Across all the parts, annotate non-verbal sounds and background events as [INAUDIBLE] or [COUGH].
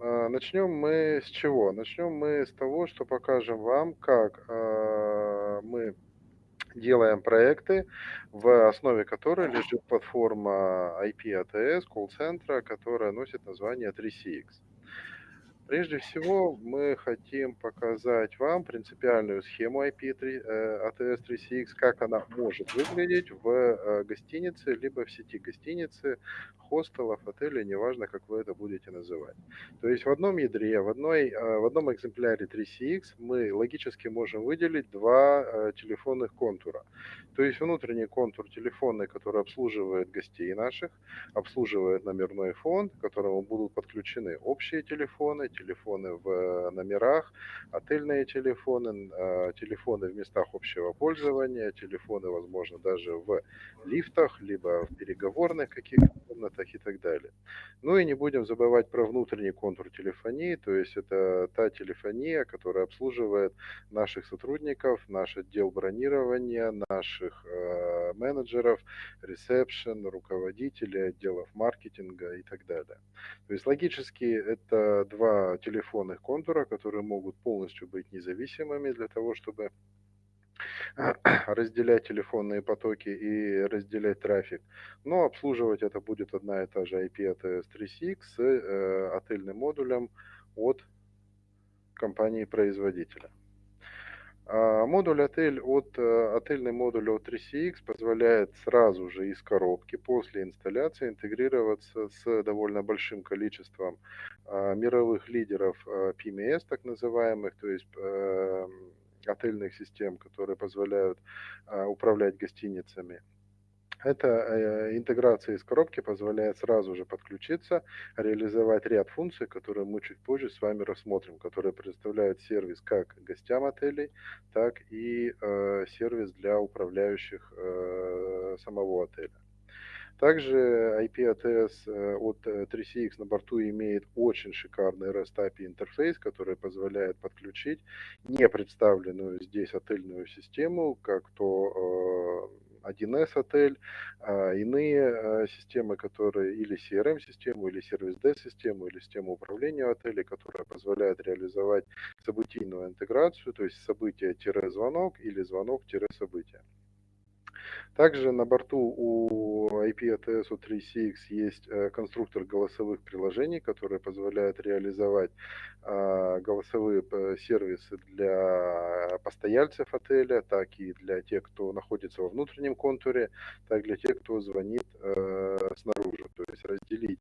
А, начнем мы с чего? Начнем мы с того, что покажем вам, как а, мы делаем проекты, в основе которой лежит платформа IP-ATS, колл-центра, которая носит название 3CX. Прежде всего, мы хотим показать вам принципиальную схему IP ATS 3CX, как она может выглядеть в э, гостинице, либо в сети гостиницы, хостелов, отелей, неважно, как вы это будете называть. То есть в одном ядре, в, одной, э, в одном экземпляре 3CX мы логически можем выделить два э, телефонных контура. То есть внутренний контур телефонный, который обслуживает гостей наших, обслуживает номерной фонд, к которому будут подключены общие телефоны, телефоны в э, номерах, отельные телефоны, э, телефоны в местах общего пользования, телефоны, возможно, даже в лифтах, либо в переговорных каких-то комнатах и так далее. Ну и не будем забывать про внутренний контур телефонии, то есть это та телефония, которая обслуживает наших сотрудников, наш отдел бронирования, наших э, менеджеров, ресепшн, руководителей отделов маркетинга и так далее. То есть логически это два телефонных контура, которые могут полностью быть независимыми для того, чтобы [CLEARS THROAT] разделять телефонные потоки и разделять трафик. Но обслуживать это будет одна и та же IP от S3CX с э, отельным модулем от компании-производителя. А, модуль отель от э, отельный модуль от 3CX позволяет сразу же из коробки после инсталляции интегрироваться с довольно большим количеством а, мировых лидеров а, PMS, так называемых, то есть эм, отельных систем, которые позволяют управлять гостиницами. Эта э, интеграция из коробки позволяет сразу же подключиться, реализовать ряд функций, которые мы чуть позже с вами рассмотрим, которые предоставляют сервис как гостям отелей, так и э, сервис для управляющих э, самого отеля. Также IP ATS от 3CX на борту имеет очень шикарный REST API интерфейс, который позволяет подключить не представленную здесь отельную систему, как то 1С отель, а, иные а, системы, которые или CRM-систему, или сервис-D-систему, или систему управления отелей, которая позволяет реализовать событийную интеграцию, то есть событие-звонок или звонок-событие. Также на борту у IP-ATS 3CX есть э, конструктор голосовых приложений, который позволяет реализовать а, голосовые э, сервисы для постояльцев отеля, так и для тех, кто находится во внутреннем контуре, так и для тех, кто звонит э, снаружи. То есть разделить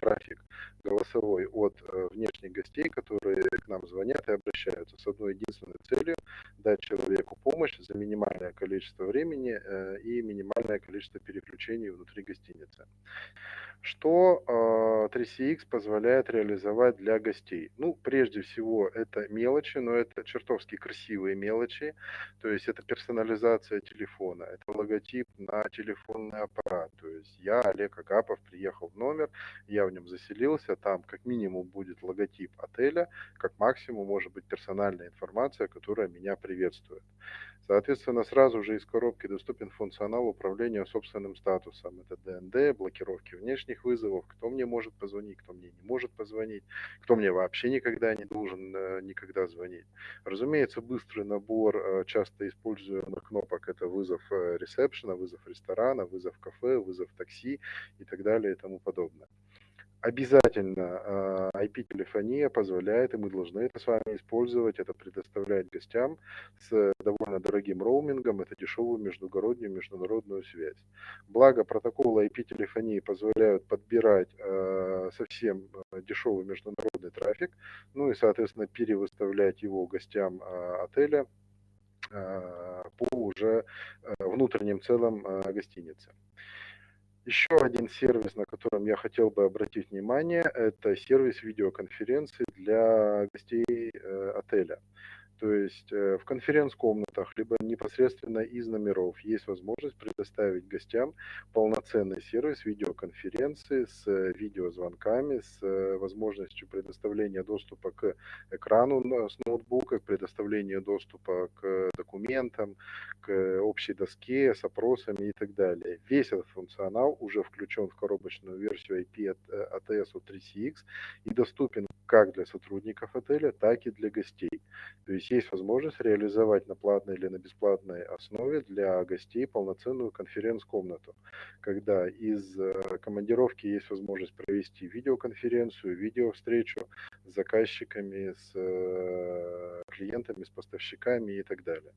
трафик голосовой от внешних гостей, которые к нам звонят и обращаются с одной единственной целью – дать человеку помощь за минимальное количество времени и минимальное количество переключений внутри гостиницы. Что 3CX а, позволяет реализовать для гостей? Ну, прежде всего, это мелочи, но это чертовски красивые мелочи. То есть это персонализация телефона, это логотип на телефонный аппарат. То есть я, Олег Агапов, приехал в номер, я в нем заселился, там как минимум будет логотип отеля, как максимум может быть персональная информация, которая меня приветствует. Соответственно, сразу же из коробки доступен функционал управления собственным статусом. Это ДНД, блокировки внешних вызовов, кто мне может позвонить, кто мне не может позвонить, кто мне вообще никогда не должен э, никогда звонить. Разумеется, быстрый набор э, часто используемых кнопок – это вызов э, ресепшена, вызов ресторана, вызов кафе, вызов такси и так далее и тому подобное обязательно IP-телефония позволяет, и мы должны это с вами использовать, это предоставлять гостям с довольно дорогим роумингом, это дешевую междугороднюю международную связь. Благо протоколы IP-телефонии позволяют подбирать э, совсем дешевый международный трафик, ну и, соответственно, перевыставлять его гостям отеля по уже внутренним целям гостиницы. Еще один сервис, на котором я хотел бы обратить внимание, это сервис видеоконференции для гостей э, отеля. То есть э, в конференц-комнатах, либо непосредственно из номеров есть возможность предоставить гостям полноценный сервис видеоконференции с видеозвонками, с э, возможностью предоставления доступа к экрану с ноутбука, к предоставлению доступа к документам, к общей доске с опросами и так далее. Весь этот функционал уже включен в коробочную версию IP от ATS от 3CX и доступен как для сотрудников отеля, так и для гостей. То есть есть возможность реализовать на платной или на бесплатной основе для гостей полноценную конференц-комнату, когда из э, командировки есть возможность провести видеоконференцию, видеовстречу с заказчиками, с э, клиентами, с поставщиками и так далее.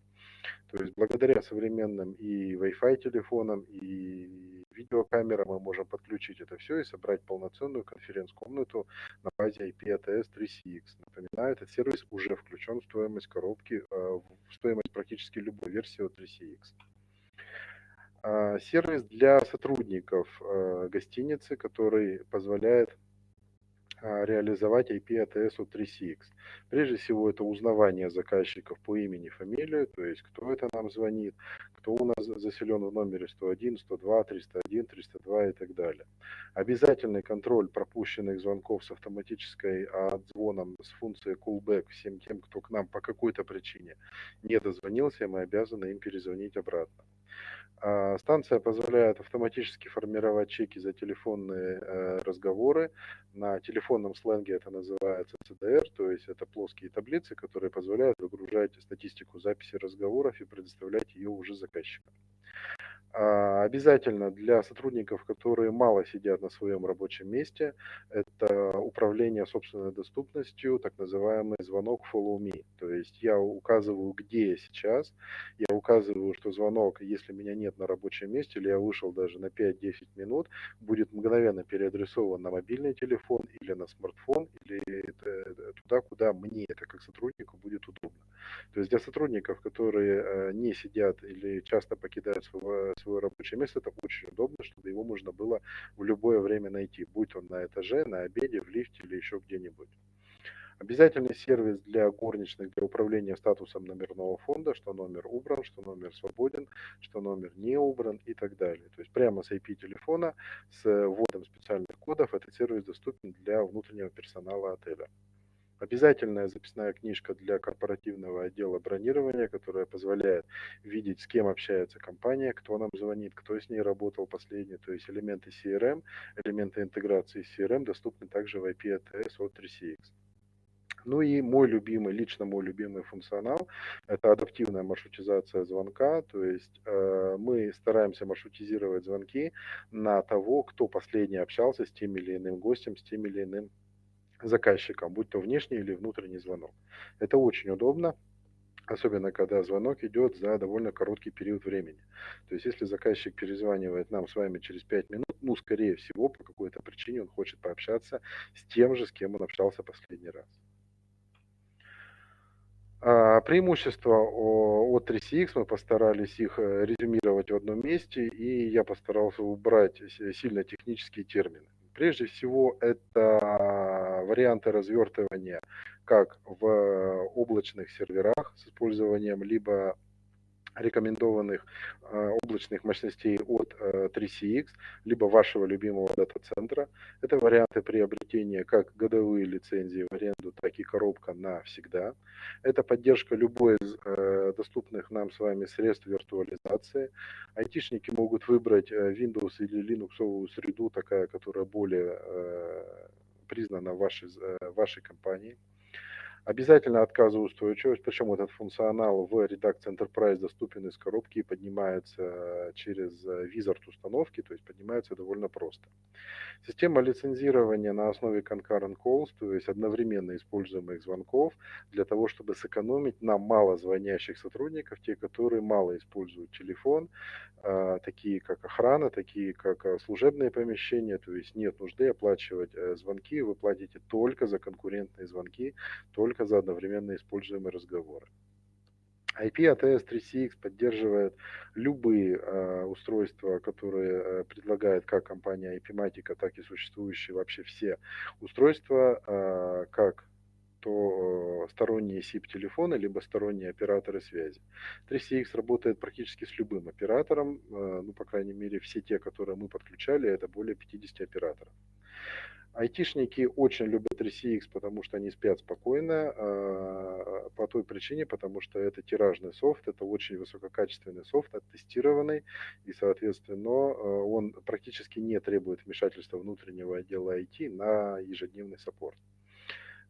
То есть благодаря современным и Wi-Fi телефонам, и видеокамерам мы можем подключить это все и собрать полноценную конференц-комнату на базе IP-ATS 3CX. Напоминаю, этот сервис уже включен в стоимость коробки, э, в стоимость практически любой версии от 3CX. А, сервис для сотрудников э, гостиницы, который позволяет а, реализовать IP-ATS от 3CX. Прежде всего, это узнавание заказчиков по имени, фамилию, то есть кто это нам звонит, кто у нас заселен в номере 101, 102, 301, 302 и так далее. Обязательный контроль пропущенных звонков с автоматической отзвоном с функцией callback всем тем, кто к нам по какой-то причине не дозвонился, мы обязаны им перезвонить обратно. А, станция позволяет автоматически формировать чеки за телефонные э, разговоры. На телефонном сленге это называется CDR, то есть это плоские таблицы, которые позволяют выгружать статистику записи разговоров и предоставлять ее уже заказчикам. А, обязательно для сотрудников, которые мало сидят на своем рабочем месте, это управление собственной доступностью, так называемый звонок follow me. То есть я указываю, где я сейчас, я указываю, что звонок, если меня нет на рабочем месте, или я вышел даже на 5-10 минут, будет мгновенно переадресован на мобильный телефон или на смартфон, или туда, куда мне это как сотруднику будет удобно. То есть для сотрудников, которые э, не сидят или часто покидают свое, свое рабочее место, это очень удобно, чтобы его можно было в любое время найти, будь он на этаже, на обеде, в лифте или еще где-нибудь. Обязательный сервис для горничных для управления статусом номерного фонда, что номер убран, что номер свободен, что номер не убран и так далее. То есть прямо с IP телефона с вводом специальных кодов этот сервис доступен для внутреннего персонала отеля. Обязательная записная книжка для корпоративного отдела бронирования, которая позволяет видеть, с кем общается компания, кто нам звонит, кто с ней работал последний. То есть элементы CRM, элементы интеграции CRM доступны также в IP ATS от 3CX. Ну и мой любимый, лично мой любимый функционал – это адаптивная маршрутизация звонка. То есть э, мы стараемся маршрутизировать звонки на того, кто последний общался с тем или иным гостем, с тем или иным заказчиком, будь то внешний или внутренний звонок. Это очень удобно, особенно когда звонок идет за довольно короткий период времени. То есть если заказчик перезванивает нам с вами через 5 минут, ну, скорее всего, по какой-то причине он хочет пообщаться с тем же, с кем он общался последний раз. А, преимущества от 3CX мы постарались их э, резюмировать в одном месте, и я постарался убрать сильно технические термины. Прежде всего, это варианты развертывания как в облачных серверах с использованием либо рекомендованных э, облачных мощностей от э, 3CX, либо вашего любимого дата-центра. Это варианты приобретения как годовые лицензии в аренду, так и коробка навсегда. Это поддержка любой из э, доступных нам с вами средств виртуализации. Айтишники могут выбрать э, Windows или Linux среду, такая, которая более э, признана вашей, э, вашей компании. Обязательно отказоустойчивость, причем этот функционал в редакции Enterprise доступен из коробки и поднимается через визард установки, то есть поднимается довольно просто. Система лицензирования на основе concurrent calls, то есть одновременно используемых звонков, для того, чтобы сэкономить на мало звонящих сотрудников, те, которые мало используют телефон, а, такие как охрана, такие как служебные помещения, то есть нет нужды оплачивать э, звонки, вы платите только за конкурентные звонки, только за одновременно используемые разговоры. IP ATS 3CX поддерживает любые э, устройства, которые э, предлагает как компания IP-Matica, так и существующие вообще все устройства, э, как то сторонние SIP-телефоны, либо сторонние операторы связи. 3CX работает практически с любым оператором, ну, по крайней мере, все те, которые мы подключали, это более 50 операторов. Айтишники очень любят 3CX, потому что они спят спокойно, а, по той причине, потому что это тиражный софт, это очень высококачественный софт, оттестированный, и, соответственно, а, он практически не требует вмешательства внутреннего отдела IT на ежедневный саппорт.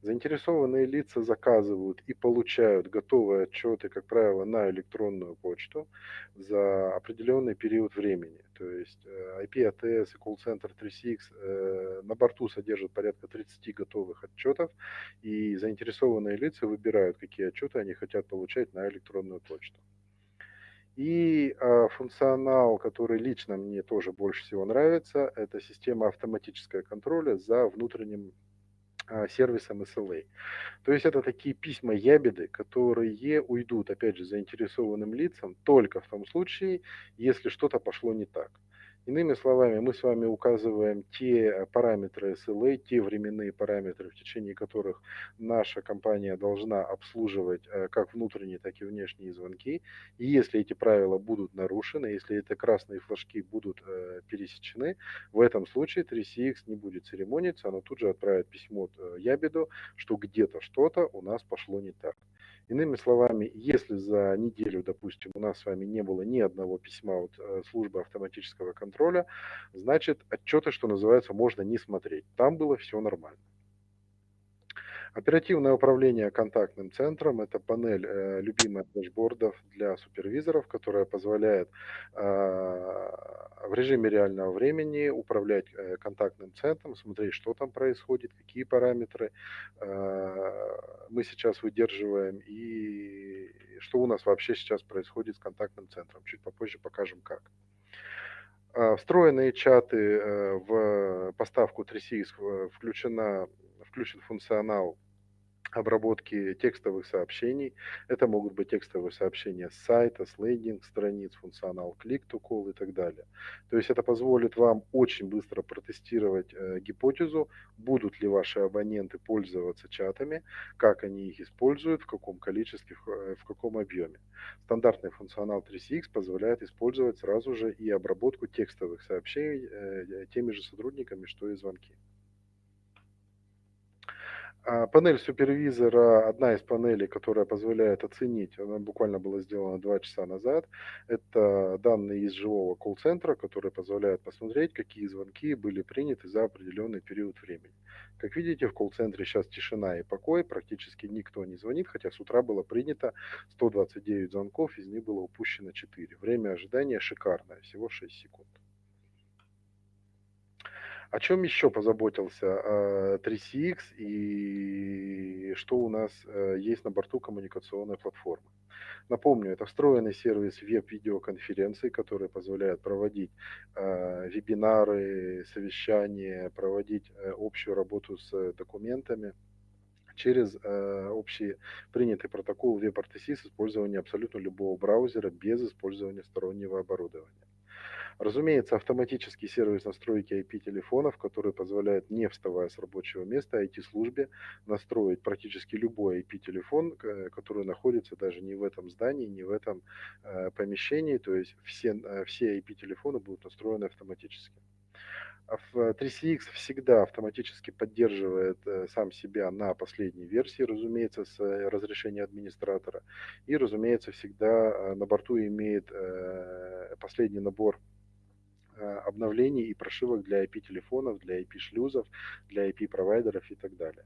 Заинтересованные лица заказывают и получают готовые отчеты, как правило, на электронную почту за определенный период времени. То есть э, IP ATS и колл-центр 3CX э, на борту содержат порядка 30 готовых отчетов, и заинтересованные лица выбирают, какие отчеты они хотят получать на электронную почту. И э, функционал, который лично мне тоже больше всего нравится, это система автоматического контроля за внутренним а, сервисом SLA. То есть это такие письма ябеды, которые уйдут, опять же, заинтересованным лицам только в том случае, если что-то пошло не так. Иными словами, мы с вами указываем те э, параметры SLA, те временные параметры, в течение которых наша компания должна обслуживать э, как внутренние, так и внешние звонки. И если эти правила будут нарушены, если эти красные флажки будут э, пересечены, в этом случае 3CX не будет церемониться, она тут же отправит письмо Ябеду, что где-то что-то у нас пошло не так. Иными словами, если за неделю, допустим, у нас с вами не было ни одного письма от э, службы автоматического контроля, значит, отчеты, что называется, можно не смотреть. Там было все нормально. Оперативное управление контактным центром – это панель э, любимая дашбордов для супервизоров, которая позволяет э, в режиме реального времени управлять э, контактным центром, смотреть, что там происходит, какие параметры э, мы сейчас выдерживаем и что у нас вообще сейчас происходит с контактным центром. Чуть попозже покажем как. Э, встроенные чаты э, в поставку 3CX включена включен функционал обработки текстовых сообщений. Это могут быть текстовые сообщения с сайта, с лендинг-страниц, функционал click-to-call и так далее. То есть это позволит вам очень быстро протестировать э, гипотезу, будут ли ваши абоненты пользоваться чатами, как они их используют, в каком количестве, в, э, в каком объеме. Стандартный функционал 3CX позволяет использовать сразу же и обработку текстовых сообщений э, теми же сотрудниками, что и звонки. А панель супервизора, одна из панелей, которая позволяет оценить, она буквально была сделана два часа назад, это данные из живого колл-центра, которые позволяют посмотреть, какие звонки были приняты за определенный период времени. Как видите, в колл-центре сейчас тишина и покой, практически никто не звонит, хотя с утра было принято 129 звонков, из них было упущено 4. Время ожидания шикарное, всего 6 секунд. О чем еще позаботился 3CX э, и что у нас э, есть на борту коммуникационной платформы? Напомню, это встроенный сервис веб-видеоконференций, который позволяет проводить э, вебинары, совещания, проводить общую работу с документами через э, общий принятый протокол WebRTC с использованием абсолютно любого браузера без использования стороннего оборудования. Разумеется, автоматический сервис настройки IP-телефонов, который позволяет, не вставая с рабочего места, IT-службе настроить практически любой IP-телефон, который находится даже не в этом здании, не в этом э, помещении, то есть все, э, все IP-телефоны будут настроены автоматически. А в 3CX всегда автоматически поддерживает э, сам себя на последней версии, разумеется, с разрешения администратора. И, разумеется, всегда на борту имеет последний набор Э, обновлений и прошивок для IP-телефонов, для IP-шлюзов, для IP-провайдеров и так далее.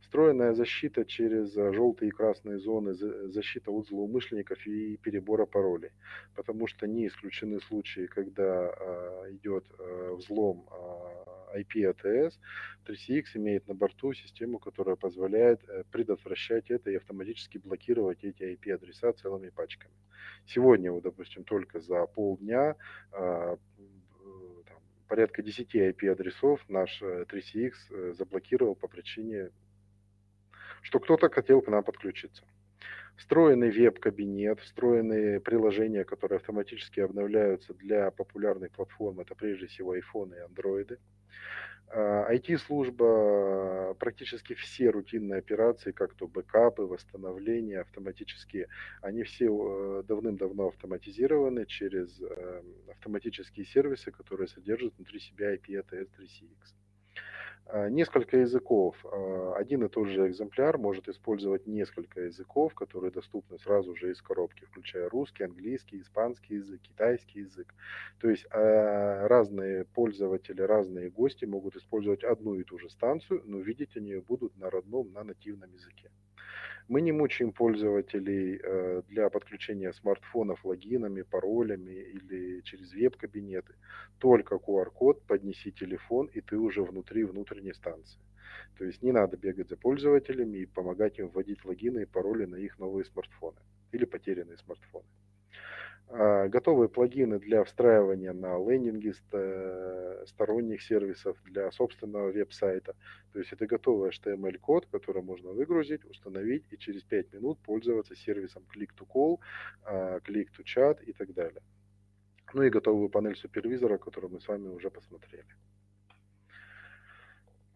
Встроенная защита через э, желтые и красные зоны, защита от злоумышленников и перебора паролей, потому что не исключены случаи, когда э, идет взлом IP ATS, 3CX имеет на борту систему, которая позволяет предотвращать это и автоматически блокировать эти IP-адреса целыми пачками. Сегодня, вот, допустим, только за полдня порядка 10 IP-адресов наш 3CX э, э, заблокировал по причине, что кто-то хотел к нам подключиться. Встроенный веб-кабинет, встроенные приложения, которые автоматически обновляются для популярных платформ, это прежде всего iPhone и Android. IT-служба, практически все рутинные операции, как то бэкапы, восстановления автоматические, они все давным-давно автоматизированы через автоматические сервисы, которые содержат внутри себя IP ATS 3CX. А, несколько языков. А, один и тот же экземпляр может использовать несколько языков, которые доступны сразу же из коробки, включая русский, английский, испанский язык, китайский язык. То есть а, разные пользователи, разные гости могут использовать одну и ту же станцию, но видеть они ее будут на родном, на нативном языке. Мы не мучаем пользователей э, для подключения смартфонов логинами, паролями или через веб-кабинеты. Только QR-код, поднеси телефон, и ты уже внутри внутренней станции. То есть не надо бегать за пользователями и помогать им вводить логины и пароли на их новые смартфоны или потерянные смартфоны. А, готовые плагины для встраивания на лендинги сторонних сервисов, для собственного веб-сайта. То есть это готовый HTML-код, который можно выгрузить, установить и через 5 минут пользоваться сервисом Click-to-Call, а, Click-to-Chat и так далее. Ну и готовую панель супервизора, которую мы с вами уже посмотрели.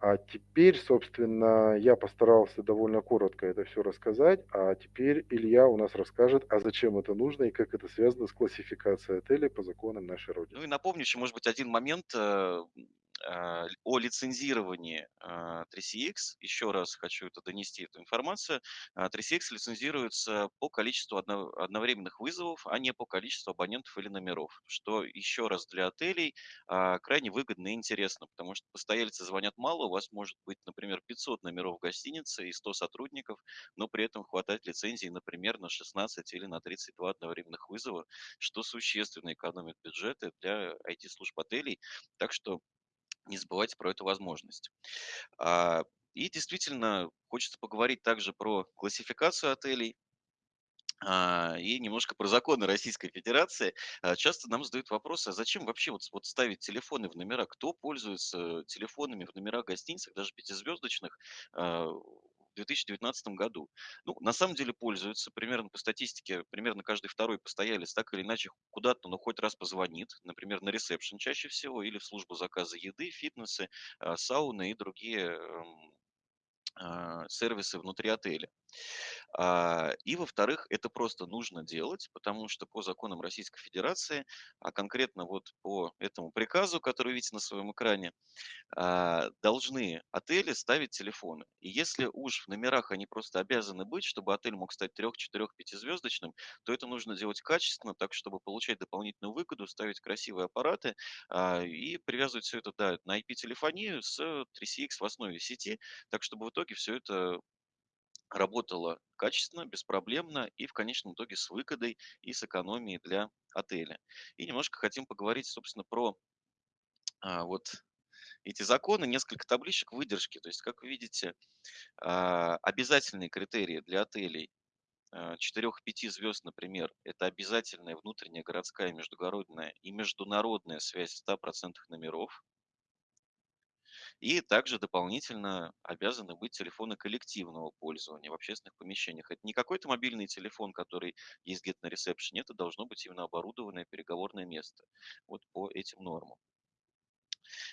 А теперь, собственно, я постарался довольно коротко это все рассказать, а теперь Илья у нас расскажет, а зачем это нужно и как это связано с классификацией отелей по законам нашей Родины. Ну и напомню еще, может быть, один момент. Э, а, о лицензировании 3CX. А, Еще раз хочу это донести, эту информацию. 3CX а, лицензируется по количеству одновременных вызовов, а не по количеству абонентов или номеров, что еще раз для отелей крайне выгодно и интересно, потому что постояльцы звонят мало, у вас может быть, например, 500 номеров в гостинице и 100 сотрудников, но при этом хватает лицензии, например, на 16 или на 32 одновременных вызова, что существенно экономит бюджеты для IT-служб отелей. Так что не забывайте про эту возможность. А, и действительно, хочется поговорить также про классификацию отелей. А, и немножко про законы Российской Федерации. А, часто нам задают вопрос, а зачем вообще вот, вот ставить телефоны в номера? Кто пользуется телефонами в номерах гостиниц, даже пятизвездочных, 2019 году. Ну, на самом деле пользуются, примерно по статистике, примерно каждый второй постоялец так или иначе куда-то, ну, хоть раз позвонит, например, на ресепшн чаще всего, или в службу заказа еды, фитнесы, а, сауны и другие эм, сервисы внутри отеля. А, и, во-вторых, это просто нужно делать, потому что по законам Российской Федерации, а конкретно вот по этому приказу, который видите на своем экране, а, должны отели ставить телефоны. И если уж в номерах они просто обязаны быть, чтобы отель мог стать трех, четырех, пятизвездочным, то это нужно делать качественно, так, чтобы получать дополнительную выгоду, ставить красивые аппараты и привязывать все это да, на IP-телефонию с 3CX в основе сети, так, чтобы в итоге все это работала качественно, беспроблемно и в конечном итоге с выгодой и с экономией для отеля. И немножко хотим поговорить, собственно, про а, вот эти законы, несколько табличек выдержки. То есть, как вы видите, а, обязательные критерии для отелей 4-5 а, звезд, например, это обязательная внутренняя городская, междугородная и международная связь 100% номеров. И также дополнительно обязаны быть телефоны коллективного пользования в общественных помещениях. Это не какой-то мобильный телефон, который есть где-то на ресепшене, это должно быть именно оборудованное переговорное место вот по этим нормам.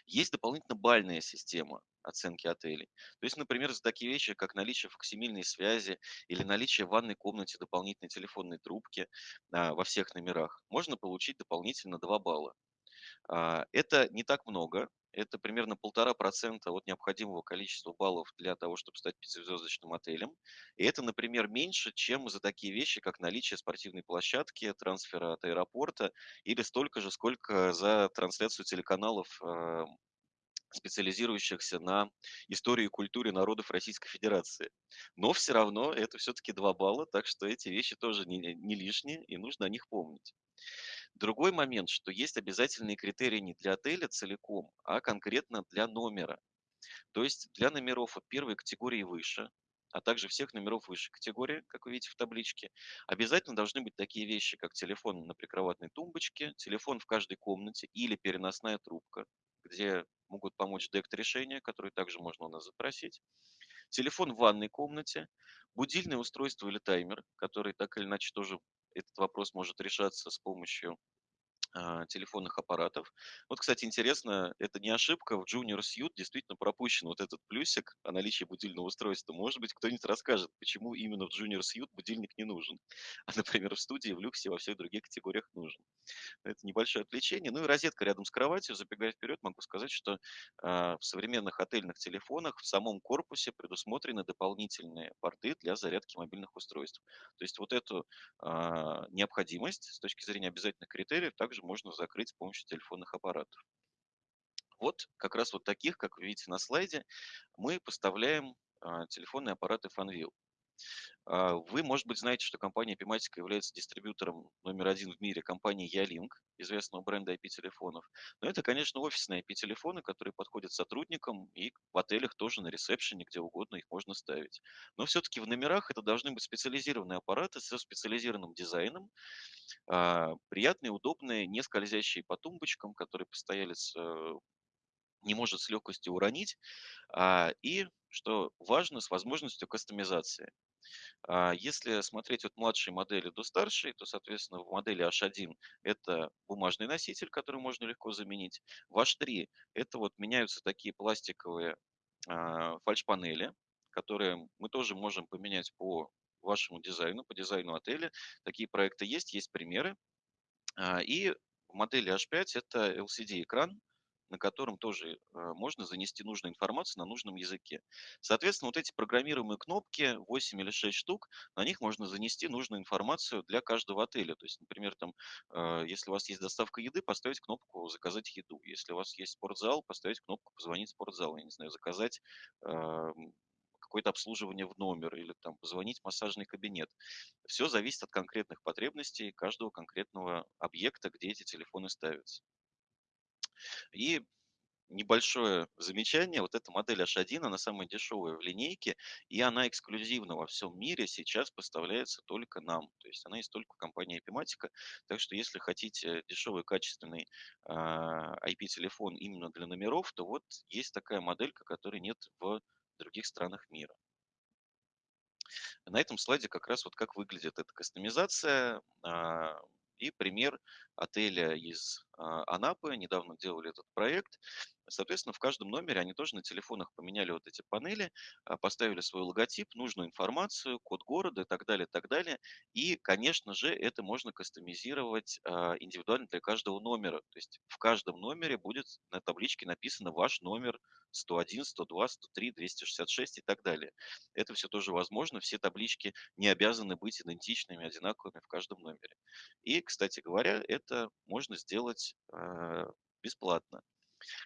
Есть дополнительно бальная система оценки отелей. То есть, например, за такие вещи, как наличие фоксимильной связи или наличие в ванной комнате дополнительной телефонной трубки а, во всех номерах, можно получить дополнительно 2 балла. А, это не так много, это примерно полтора процента от необходимого количества баллов для того, чтобы стать пятизвездочным отелем. И это, например, меньше, чем за такие вещи, как наличие спортивной площадки, трансфера от аэропорта, или столько же, сколько за трансляцию телеканалов а, специализирующихся на истории и культуре народов Российской Федерации. Но все равно это все-таки 2 балла, так что эти вещи тоже не, не лишние, и нужно о них помнить. Другой момент, что есть обязательные критерии не для отеля целиком, а конкретно для номера. То есть для номеров от первой категории выше, а также всех номеров высшей категории, как вы видите в табличке, обязательно должны быть такие вещи, как телефон на прикроватной тумбочке, телефон в каждой комнате или переносная трубка, где могут помочь дект решения, которые также можно у нас запросить, телефон в ванной комнате, будильное устройство или таймер, который так или иначе тоже этот вопрос может решаться с помощью а, телефонных аппаратов. Вот, кстати, интересно, это не ошибка, в Junior Suite действительно пропущен вот этот плюсик о наличии будильного устройства. Может быть, кто-нибудь расскажет, почему именно в Junior Suite будильник не нужен, [LAUGHS] а, например, в студии, в люксе, во всех других категориях нужен. Это небольшое отвлечение. Ну и розетка рядом с кроватью. Забегая вперед, могу сказать, что а, в современных отельных телефонах в самом корпусе предусмотрены дополнительные порты для зарядки мобильных устройств. То есть вот эту а, необходимость с точки зрения обязательных критериев также можно закрыть с помощью телефонных аппаратов. Вот как раз вот таких, как вы видите на слайде, мы поставляем а, телефонные аппараты Fanvil. А, Вы, может быть, знаете, что компания Epimatica является дистрибьютором номер один в мире компании Ялинк, известного бренда IP-телефонов. Но это, конечно, офисные IP-телефоны, которые подходят сотрудникам, и в отелях тоже на ресепшене, где угодно их можно ставить. Но все-таки в номерах это должны быть специализированные аппараты со специализированным дизайном, а, приятные, удобные, не скользящие по тумбочкам, которые постоялец э, не может с легкостью уронить, а, и, что важно, с возможностью кастомизации. А, Если смотреть от младшей модели до старшей, то, соответственно, в модели H1 это бумажный носитель, который можно легко заменить. В H3 это вот меняются такие пластиковые а, фальш-панели, которые мы тоже можем поменять по вашему дизайну, по дизайну отеля. Такие проекты есть, есть примеры. И в модели H5 это LCD-экран, на котором тоже а, можно занести нужную информацию на нужном языке. Соответственно, вот эти программируемые кнопки, 8 или 6 штук, на них можно занести нужную информацию для каждого отеля. То есть, например, там, а, если у вас есть доставка еды, поставить кнопку «Заказать еду». Если у вас есть спортзал, поставить кнопку «Позвонить в спортзал». Я не знаю, заказать м, какое-то обслуживание в номер или там позвонить в массажный кабинет. Все зависит от конкретных потребностей каждого конкретного объекта, где эти телефоны ставятся. И небольшое замечание. Вот эта модель H1, она самая дешевая в линейке, и она эксклюзивно во всем мире сейчас поставляется только нам. То есть она есть только в компании Epimatica. Так что если хотите дешевый, качественный а, IP-телефон именно для номеров, то вот есть такая моделька, которой нет в других странах мира. На этом слайде как раз вот как выглядит эта кастомизация. И пример отеля из а, Анапы. Недавно делали этот проект. Соответственно, в каждом номере они тоже на телефонах поменяли вот эти панели, а, поставили свой логотип, нужную информацию, код города и так далее, так далее. И, конечно же, это можно кастомизировать а, индивидуально для каждого номера. То есть в каждом номере будет на табличке написано ваш номер 101, 102, 103, 266 и так далее. Это все тоже возможно. Все таблички не обязаны быть идентичными, одинаковыми в каждом номере. И, кстати говоря, это можно сделать а, бесплатно.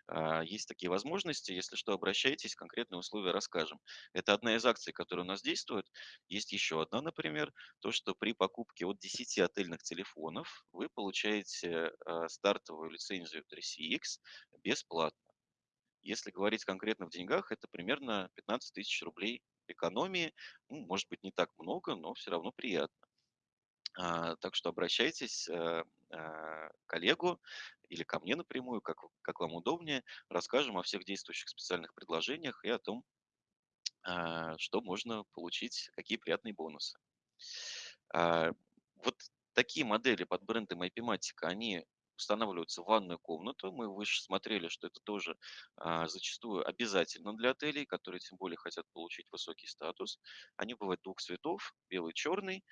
А, Есть такие возможности. Если что, обращайтесь, конкретные условия расскажем. Это одна из акций, которая у нас действует. Есть еще одна, например, то, что при покупке от 10 отельных телефонов вы получаете а, стартовую лицензию 3CX бесплатно. Если говорить конкретно в деньгах, это примерно 15 тысяч рублей экономии. Ну, может быть, не так много, но все равно приятно. А, Так что обращайтесь э, а, к коллегу или ко мне напрямую, как, как вам удобнее. Расскажем о всех действующих специальных предложениях и о том, а, что можно получить, какие приятные бонусы. А, Вот такие модели под брендом IP-Matic, они устанавливаются ванную комнату. Мы выше смотрели, что это тоже а, зачастую обязательно для отелей, которые тем более хотят получить высокий статус. Они бывают двух цветов, белый, черный.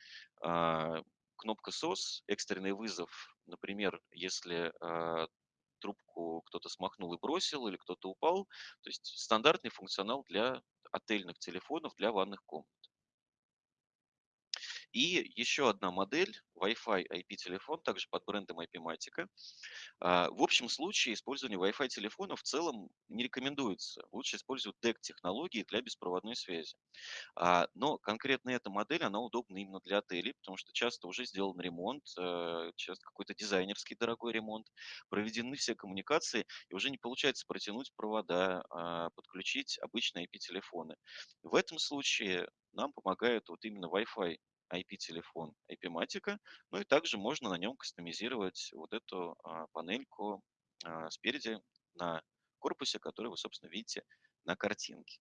А, Кнопка SOS, экстренный вызов, например, если а, трубку кто-то смахнул и бросил, или кто-то упал. То есть стандартный функционал для отельных телефонов, для ванных комнат. И еще одна модель, Wi-Fi IP-телефон, также под брендом IP-Matica. А, В общем случае использование Wi-Fi телефона в целом не рекомендуется. Лучше использовать DEC-технологии для беспроводной связи. А, Но конкретно эта модель, она удобна именно для отелей, потому что часто уже сделан ремонт, э, часто какой-то дизайнерский дорогой ремонт, проведены все коммуникации, и уже не получается протянуть провода, а, подключить обычные IP-телефоны. В этом случае нам помогает вот именно Wi-Fi IP-телефон IP-матика, ну и также можно на нем кастомизировать вот эту а, панельку а, спереди на корпусе, который вы, собственно, видите на картинке.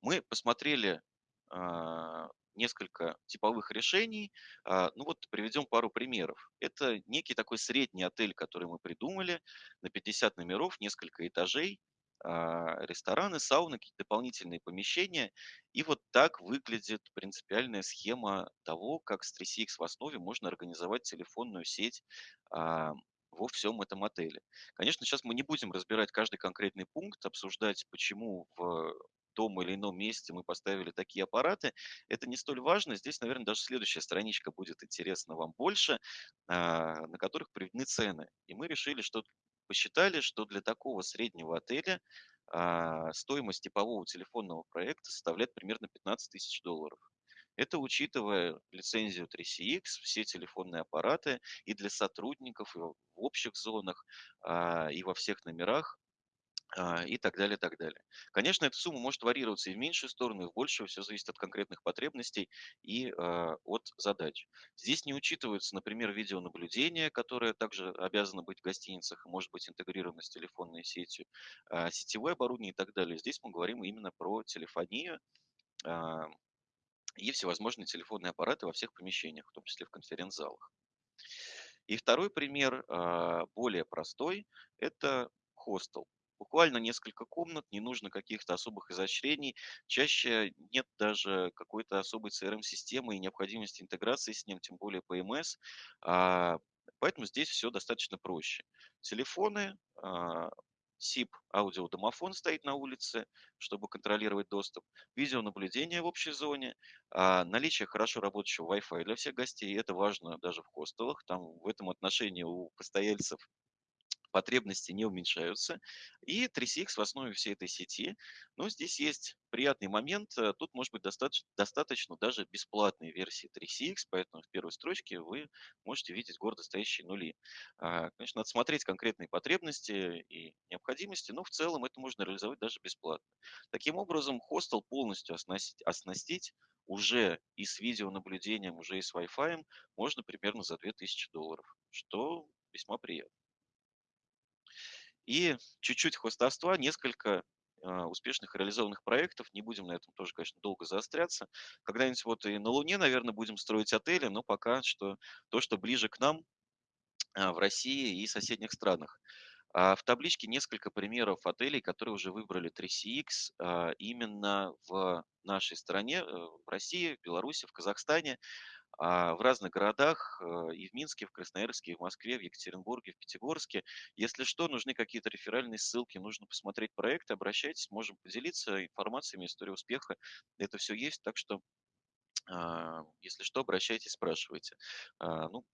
Мы посмотрели а, несколько типовых решений. Ну вот приведем пару примеров. Это некий такой средний отель, который мы придумали, на 50 номеров, несколько этажей, рестораны, сауны, какие-то дополнительные помещения. И вот так выглядит принципиальная схема того, как с 3CX в основе можно организовать телефонную сеть а, во всем этом отеле. Конечно, сейчас мы не будем разбирать каждый конкретный пункт, обсуждать, почему в том или ином месте мы поставили такие аппараты. Это не столь важно. Здесь, наверное, даже следующая страничка будет интересна вам больше, а, на которых приведены цены. И мы решили, что посчитали, что для такого среднего отеля а, стоимость типового телефонного проекта составляет примерно 15 тысяч долларов. Это учитывая лицензию 3CX, все телефонные аппараты и для сотрудников, и в общих зонах, а, и во всех номерах и так далее, так далее. Конечно, эта сумма может варьироваться и в меньшую сторону, и в большую, все зависит от конкретных потребностей и а, от задач. Здесь не учитывается, например, видеонаблюдение, которое также обязано быть в гостиницах может быть интегрировано с телефонной сетью, а, сетевое оборудование и так далее. Здесь мы говорим именно про телефонию а, и всевозможные телефонные аппараты во всех помещениях, в том числе в конференц-залах. И второй пример, а, более простой, это хостел. Буквально несколько комнат, не нужно каких-то особых изощрений. Чаще нет даже какой-то особой CRM-системы и необходимости интеграции с ним, тем более PMS. А, Поэтому здесь все достаточно проще. Телефоны, а, SIP аудиодомофон стоит на улице, чтобы контролировать доступ, видеонаблюдение в общей зоне, а, наличие хорошо работающего Wi-Fi для всех гостей. Это важно даже в хостелах. Там в этом отношении у постояльцев потребности не уменьшаются. И 3CX в основе всей этой сети. Но здесь есть приятный момент. э, Тут может быть достаточно, достаточно даже бесплатной версии 3CX, поэтому в первой строчке вы можете видеть гордо стоящие нули. А, Конечно, надо смотреть конкретные потребности и необходимости, но в целом это можно реализовать даже бесплатно. Таким образом, хостел полностью оснастить, оснастить уже и с видеонаблюдением, уже и с Wi-Fi можно примерно за 2000 долларов, что весьма приятно. И чуть-чуть хвастовства, несколько а, успешных реализованных проектов. Не будем на этом тоже, конечно, долго заостряться. Когда-нибудь вот и на Луне, наверное, будем строить отели, но пока что то, что ближе к нам а, в России и соседних странах. А В табличке несколько примеров отелей, которые уже выбрали 3CX а, именно в нашей стране, э, в России, в Беларуси, в Казахстане а, в разных городах, э, и в Минске, в Красноярске, и в Москве, в Екатеринбурге, в Пятигорске. Если что, нужны какие-то реферальные ссылки, нужно посмотреть проекты, обращайтесь, можем поделиться информациями, историей успеха. Это все есть, так что, а, если что, обращайтесь, спрашивайте. А, Ну,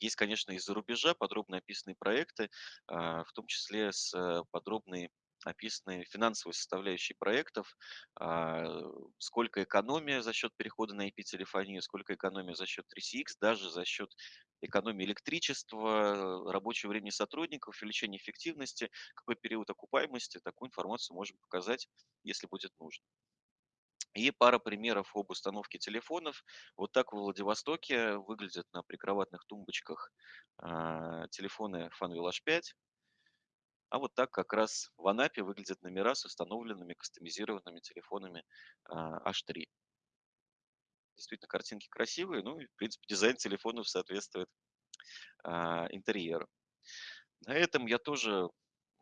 есть, конечно, из-за рубежа подробно описанные проекты, а, в том числе с э, подробной описаны финансовые составляющие проектов, а, сколько экономия за счет перехода на IP-телефонию, сколько экономия за счет 3CX, даже за счет экономии электричества, рабочего времени сотрудников, увеличения эффективности, какой период окупаемости, такую информацию можем показать, если будет нужно. И пара примеров об установке телефонов. Вот так в Владивостоке выглядят на прикроватных тумбочках а, телефоны Funwheel H5. А вот так как раз в Анапе выглядят номера с установленными кастомизированными телефонами а, H3. Действительно, картинки красивые, ну и, в принципе, дизайн телефонов соответствует а, интерьеру. На этом я тоже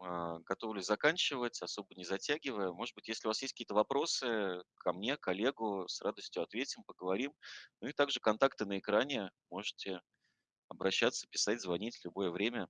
а, готовлюсь заканчивать, особо не затягивая. Может быть, если у вас есть какие-то вопросы ко мне, коллегу, с радостью ответим, поговорим. Ну и также контакты на экране. Можете обращаться, писать, звонить в любое время.